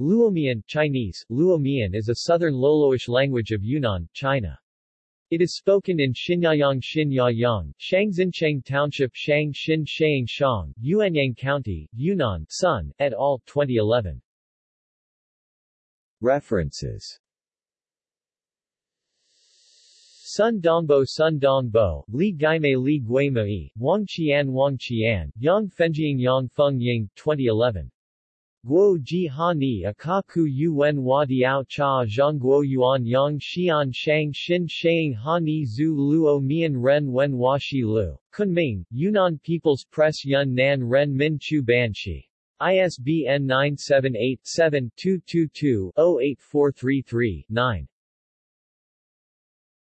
Luomian Chinese, Luomian is a southern Loloish language of Yunnan, China. It is spoken in Xinyayang Xinyayang, Shangxincheng Township Shang Xin Shang Shang, Yuanyang County, Yunnan, Sun, et al., 2011. References Sun Dongbo Sun Dongbo, Li Gaimei Li Guimei, Wang Qian Wang Qian, Yang Fenjiang Yang Feng Ying, 2011. Guo Ji Ha Ni Akaku Yuen Hua Diao Cha Zhang Guo Yuan Yang Xian Shang Xin Shang Ha Ni Zhu Luo Mian Ren Wen Hua Shi Lu. Kunming, Yunnan People's Press Yun Nan Ren Min Chu Banshi. ISBN 978 7 222 08433 9.